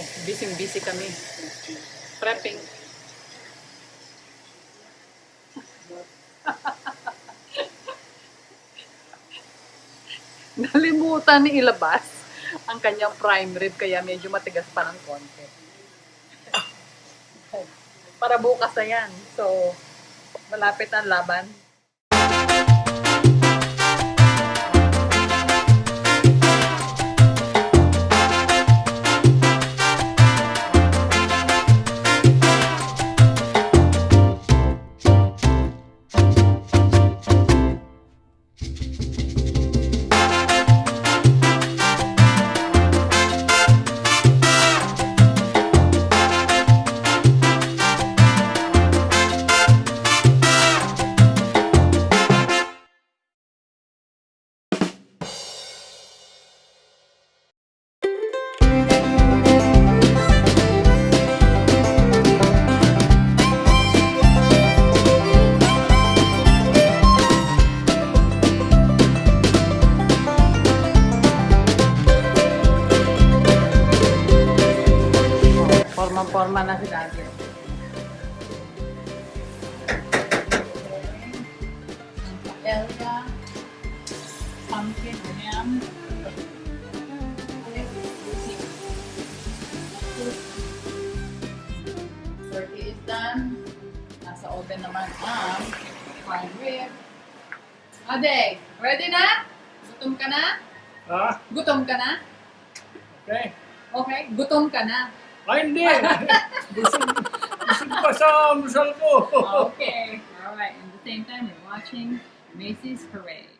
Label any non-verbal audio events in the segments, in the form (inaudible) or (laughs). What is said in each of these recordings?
Oh, busy-busy kami. Prepping. (laughs) Nalimutan ni ilabas ang kanyang prime rib kaya medyo matigas pa ng konti. (laughs) Para bukas na yan. So, malapit ang laban. Pumpkin ham, Turkey is done. Nasa oven naman ang prime rib. Ade, ready na? Gutom ka na? Ha? Gutom ka na? Okay. Okay, gutom ka na. Ay, hindi. (laughs) busog, busog pa sa almusal ko. Okay. All right. At the same time, we're watching Macy's Parade.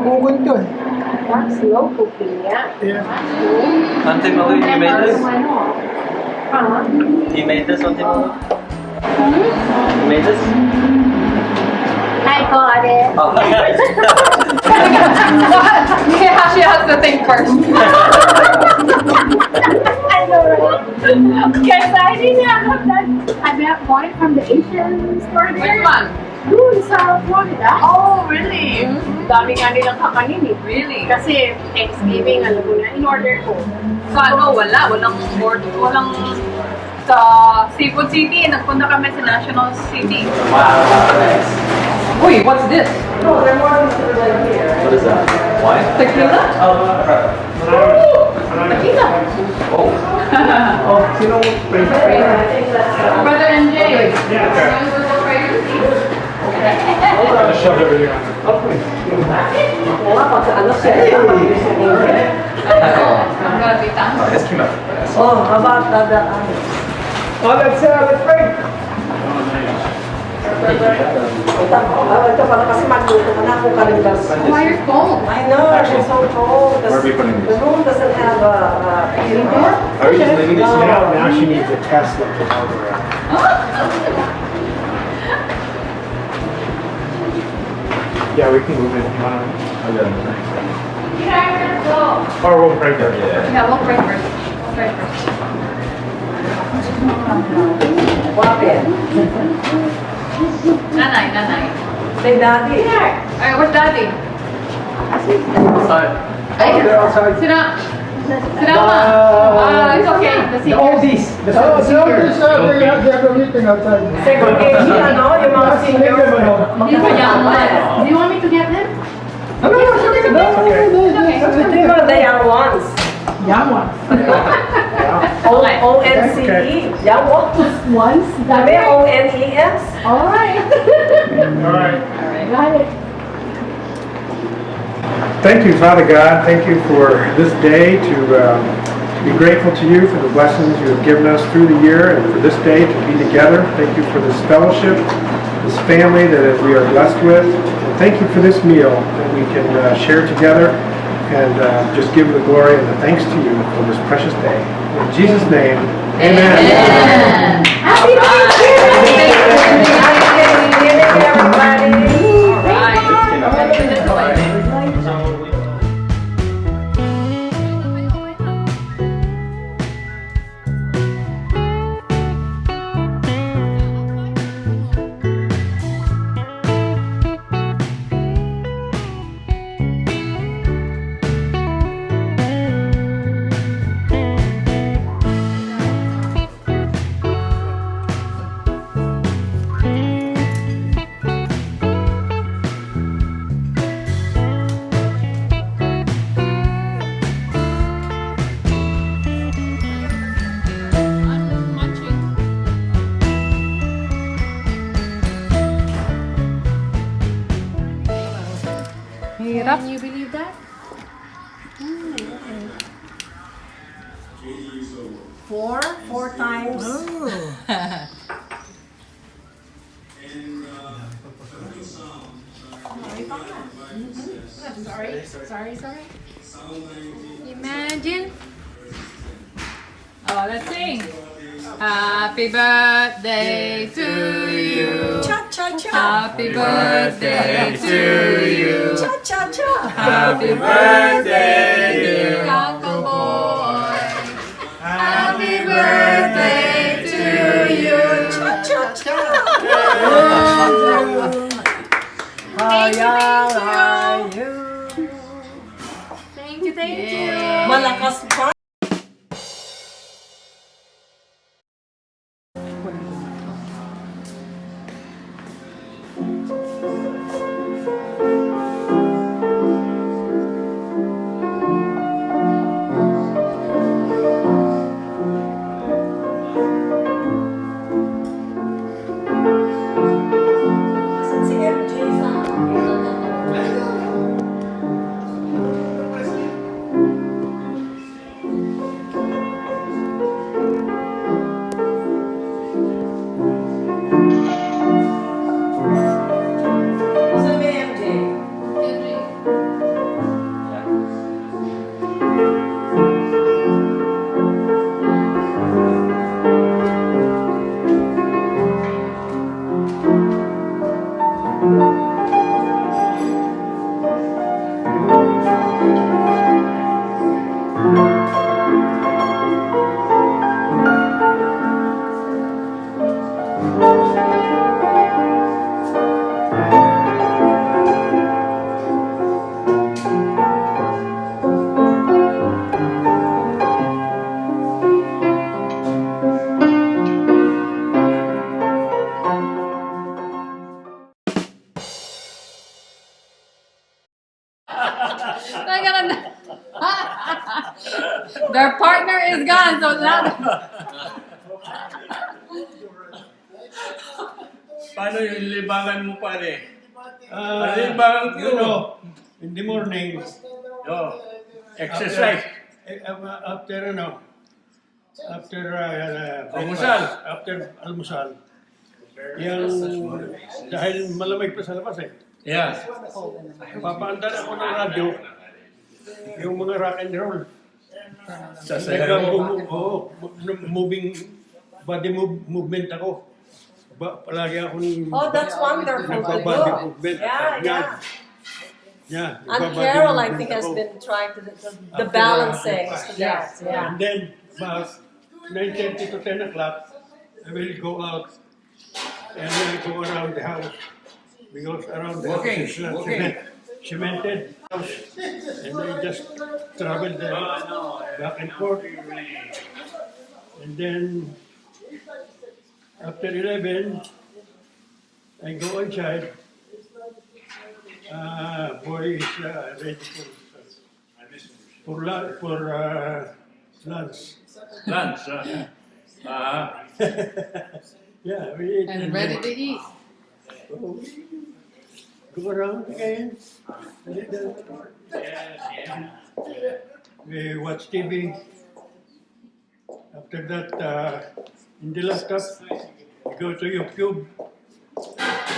Slow cooking to eh. That's slow cooking, yeah. Yeah. Auntie Malu, you made this? Huh? You made this, Auntie Malu? You made this? I got it. Oh, yeah, (laughs) (laughs) she has to think first. (laughs) I know, right? Because I didn't have that. I met one from the Asian store there. Which one? Doon sa Florida. Oh, really? Dami nga nilang kakanin eh. Really? Kasi Thanksgiving, alam mo na, in-order ko. Sa ano, wala. Walang board. Walang sa Seafood City. Nagpunta kami sa National City. wow, nice. Uy, what's this? What is that? Wine? Tequila? Tequila. Oh. (laughs) Oh, sino Brother NJ. I shoved everything on it. Wala pa sa ano. I'm gonna be done. Oh, this came out. Oh, how about the, the Oh, that's, uh, that's great. Oh, ito pala kasi magluto ka na kung kalimdas. Why your phone? I know, it's so cold. Where are we putting The room doesn't have a, a heating door. Are we just leaving these No. Now, now she needs a Tesla to help her out. Yeah, we can move it. You wanna- Or we'll break it. Yeah. Yeah, we'll break first. We'll break first. Bakit? Nanay, nanay. Say daddy. Alright, where's daddy? Outside. Ay, They're outside. sit down. Sit down, ma. Ah, it's okay. The The oldies. The Oh, the the others, seniors. uh, they have, they a meeting outside. Segregation, ano? Yung mga That's senior. legal, ano? These are young ones. Do you want me to get them? No, no, no, it's okay. No, no, no, no, Okay. that's Think okay. about the young ones. (laughs) Young one. O Okay. O-N-C-E. Okay. E. Young ones. Once, Sabi, O-N-E-S. All right. All right. Got it. Thank you, Father God. Thank you for this day to, um, to be grateful to you for the blessings you have given us through the year and for this day to be together. Thank you for this fellowship, this family that we are blessed with. And thank you for this meal that we can uh, share together and uh, just give the glory and the thanks to you for this precious day. In Jesus' name, amen. Happy Thanksgiving! Happy Thanksgiving, everybody. Hirap. Can you believe that? Four, four times. Oh. Sorry, sorry, sorry. Imagine. Oh, let's sing. Happy birthday to you. Cha-cha-cha. Happy birthday to you. Cha-cha-cha. Happy birthday, dear Uncle Boy. Happy birthday to you. Cha-cha-cha. Thank you, thank you. Malakas pa. Ano yung libangan ko? you know, in the morning, Oh, exercise. After, eh, uh, after ano, after uh, Almusal. breakfast, after almusal, yung, dahil malamig pa sa labas eh, Yeah. papaandar ako ng radyo, yung mga rock and roll. Sasayaw mo. Nagka- oo, moving body move, movement ako. Ba, palagi akong Oh, that's wonderful to nagbabody do. Yeah, yeah. Yeah, And Carol, I think, has been trying to, the, the balancing breakfast. to. Yeah. And then, about 9.30 to 10 o'clock, I will go out and then go around the house. Because around the Walking, house is walking. cement, cemented house. And I just travel there, back and forth. And then, after 11, I go inside. Uh, boy is uh, ready for, for, lunch, for uh, lunch. Lunch. ah. Ah. (laughs) Yeah, we eat. And ready to eat. go, go around again. We watch TV. After that, uh, in the laptop, we go to YouTube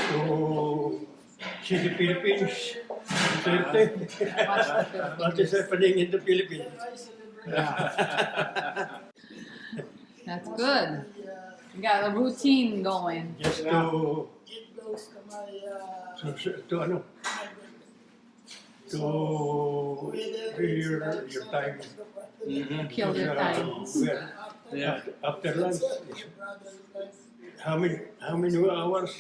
to see the Philippines. what is happening in the Philippines? (laughs) That's good. You got a routine going. Just to, to, to ano, to your, your time. Kill your time. Well, Yeah. after lunch, how many, how many hours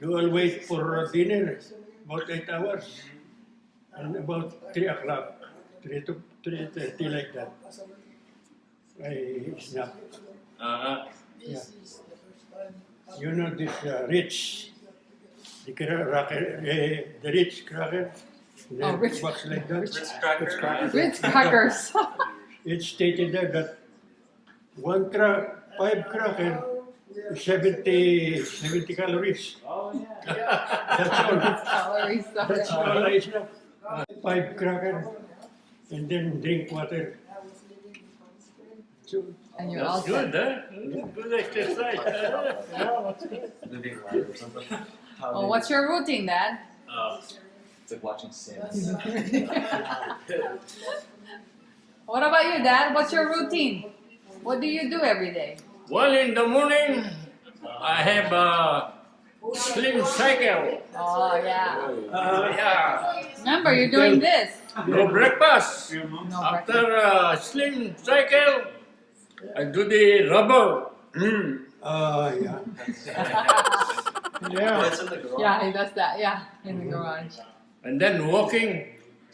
do I wait for dinner? About eight hours. And about three o'clock, three to three thirty like that. I snap. Ah. Yeah. You know this uh, rich, the cracker, uh, the rich cracker. The Oh, Ritz- box like that. Ritz crackers. It's stated there that one cra- five cracker is 70, 70 calories. Oh, That's all. (laughs) Calories. That's all I snap. Five cracker and then drink water. So, And you're all That's good, set. Eh? huh? Good exercise. (laughs) Oh, what's your routine, Dad? Uh, it's like watching Sims. (laughs) What about you, Dad? What's your routine? What do you do every day? Well, in the morning, I have a slim cycle. Oh, yeah. uh, Yeah. Remember, you're doing this. No breakfast. No After a slim cycle, I do the rubber. Mm. uh, yeah. Yeah. it's in the garage. Yeah, he does that. Yeah, in the garage. And then walking,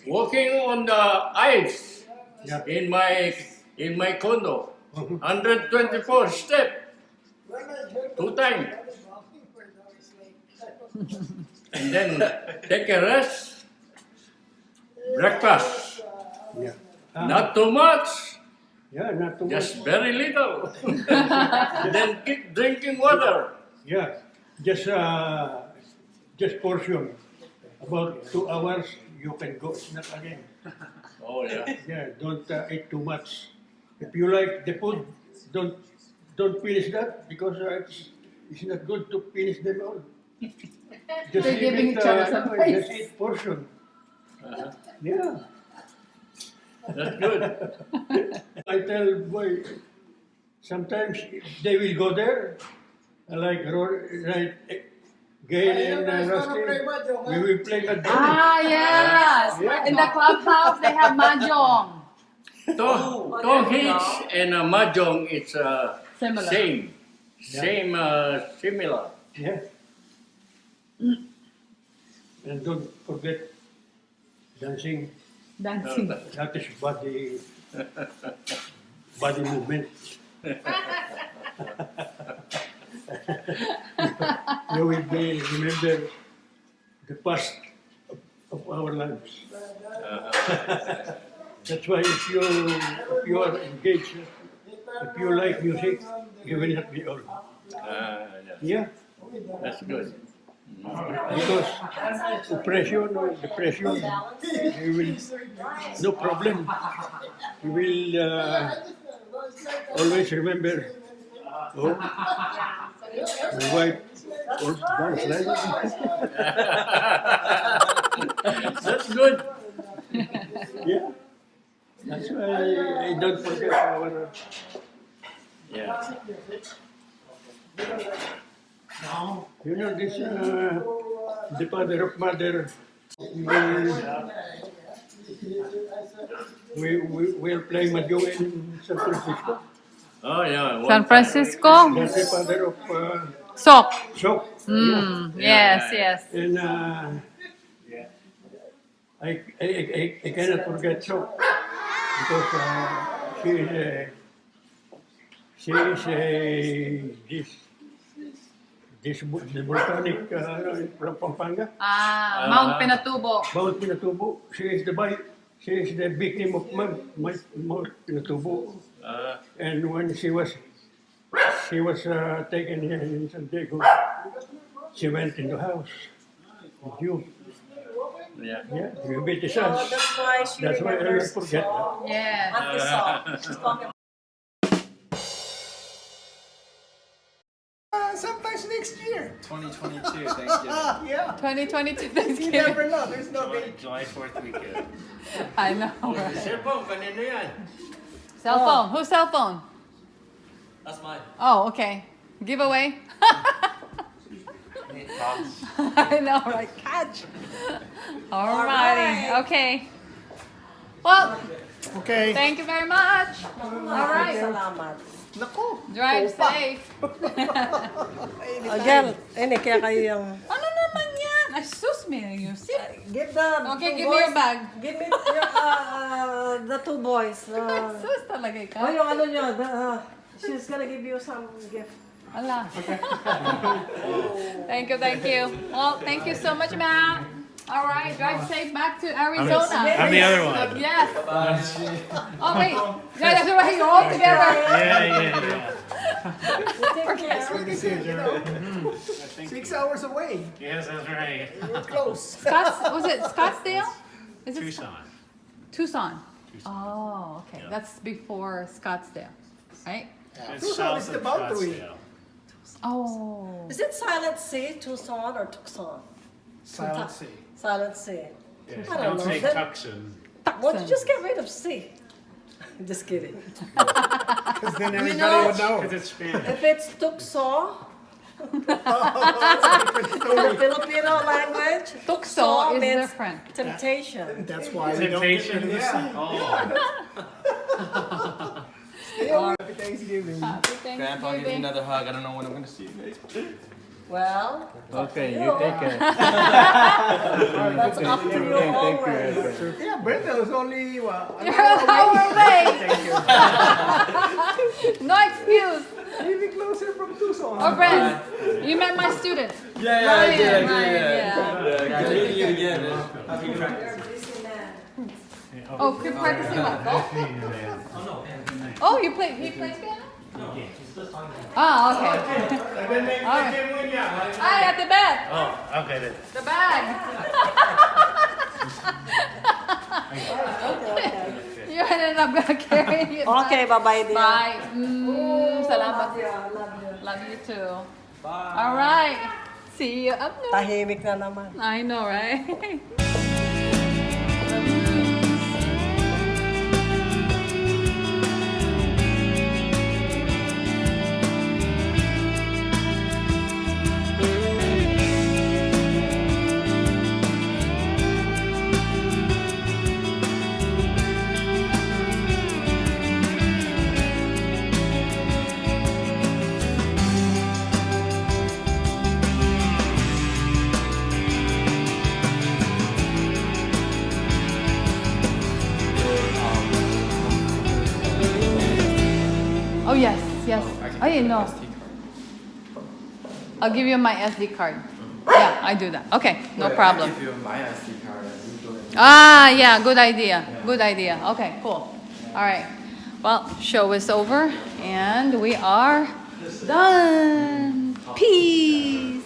walking on the ice Yeah. in my in my condo. 124 step. Two times. and then take a rest. Breakfast. Yeah. Not too much. yeah, not too much. Just very little. (laughs) then keep drinking water. Yeah, just uh, just portion. About two hours, you can go snack again. Oh yeah. Yeah, don't uh, eat too much. If you like the food, don't don't finish that because uh, it's, it's not good to finish them all. (laughs) Just They're leave giving it, each other uh, some no. Just eat portion. Uh-huh. Yeah. That's good. (laughs) I tell boy, sometimes they will go there, like ro- right, eh, Gail and uh, Rusty, we will play mahjong. Ah, yes. In the clubhouse, they have mahjong. To, to hits and uh, mahjong, it's uh, Similar. same. Same, uh, similar. Yeah. And don't forget dancing. Dancing. That is body, body movement. (laughs) you will be remember the past of, of our lives. (laughs) That's why if you if you are engaged, if you like music, you will not be old. Uh, yeah, Yeah, that's good. because oppression or depression, you will no problem. You will uh, always remember. Oh, my wife or (laughs) That's good. Yeah. That's why I don't forget our. Yeah. You know this, uh, the father of mother. We, we, we will play mahjong in San Francisco. Oh, yeah. San Francisco? That's the father of uh, Sok. Sok. Mm, yes, yes. And uh, I, I, I, I cannot forget Sok because uh, she is a, she is a, this, this, bu- the volcanic uh, from Pampanga. Ah, Mount Pinatubo. Mount Pinatubo. She is the by, she is the victim of Mount, Mount Mount Pinatubo. Uh, And when she was she was uh, taken here in San Diego, she went in the house with you. Yeah. Yeah, you beat the Oh, us. that's why she That's why I don't remembers forget that. Yes. Auntie Saw. She's talking Uh, sometimes next year. 2022 (laughs) Thanksgiving. Yeah. 2022 Thanksgiving. You never know. There's no July, date. July 4th weekend. (laughs) I know. The cellphone, kanino yan? Cell phone. Whose cell phone? That's mine. Oh, okay. Giveaway. (laughs) (laughs) I know, right? Catch. Alrighty. Okay. Well, Okay. thank you very much. All right. Salamat. Naku. Drive safe. (laughs) Again, ini kaya kayo yung... ano naman yan? Ay, sus, me. You see? Give the Okay, two give me your bag. Give me your, uh, uh, the two boys. Uh, (laughs) Sus talaga ikaw. oh, yung ano nyo, the, uh, she's gonna give you some gift. Ala. (laughs) thank you, thank you. Well, thank you so much, Matt. All right, drive safe back to Arizona. I'm the other one. Yes. Oh wait, yeah, that's right. You're all together. Yeah, yeah, yeah. Take care. Mm-hmm. Six hours away. Yes, that's right. We're close. Scotts, was it Scottsdale? Is it Tucson. Tucson? Oh, okay. That's before Scottsdale, right? It's Tucson is of the boundary. Scottsdale. Oh. Is Oh. it Silent Sea, Tucson, or Tucson? Silent sea. Silent Sea. Yeah, I don't don't know. say Tucson. Why don't you just get rid of sea? (laughs) Just kidding. (laughs) Because then everybody know- would know. Because it's Spanish. If it's Tucson, in oh. the (laughs) Filipino language, Tukso is means different. temptation. That's why we don't get rid of Temptation. the sea. Oh. Stay home. Happy Thanksgiving. Grandpa, give me another hug. I don't know when I'm gonna see you. Well, Okay, you take care. (laughs) that's up to you always. Yeah, Brenda was only what? an You're hour an hour away. Thank you. (laughs) No excuse. Even closer from Tucson. Oh, friend, you met my student. Yeah, yeah, Ryan, I did, I did, yeah. yeah. Yeah, good meeting you again. man. Happy practice. Oh, keep practicing what? Golf? Oh, you play, he plays piano? Ah, okay. All right. Hi, at the back. Oh, okay then. The bag. (laughs) you ended up gonna carry it. Okay, bye-bye dear. Bye. Mm, salamat. Love you too. Bye. All right. See you up there. Tahimik na naman. I know, right? (laughs) I didn't know. I'll give you my SD card. Yeah, I do that. Okay, no problem. you my SD card and you do it. Ah, yeah, good idea. Good idea. Okay, cool. All right. Well, show is over and we are done. Peace.